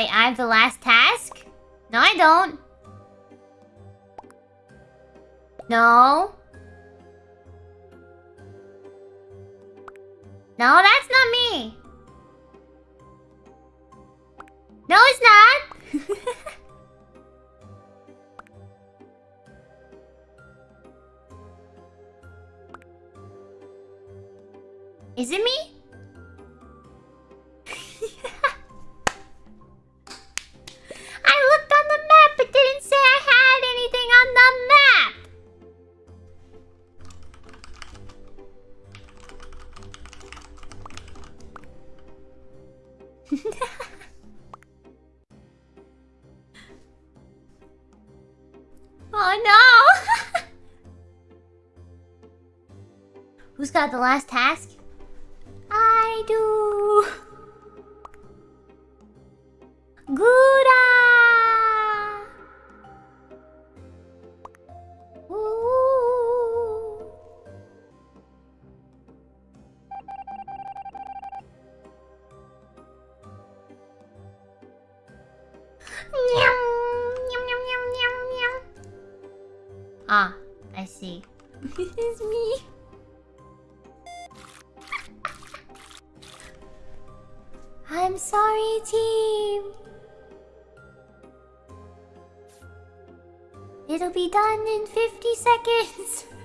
Wait, I have the last task? No, I don't. No. No, that's not me. No, it's not. Is it me? oh no! Who's got the last task? I do. Ah, I see. it's me. I'm sorry, team. It'll be done in 50 seconds.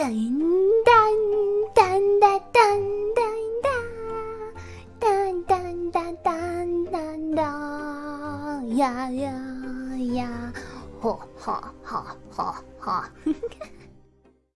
ダインダンダンダダンダインダダンダンダダンダンダやンダほはははン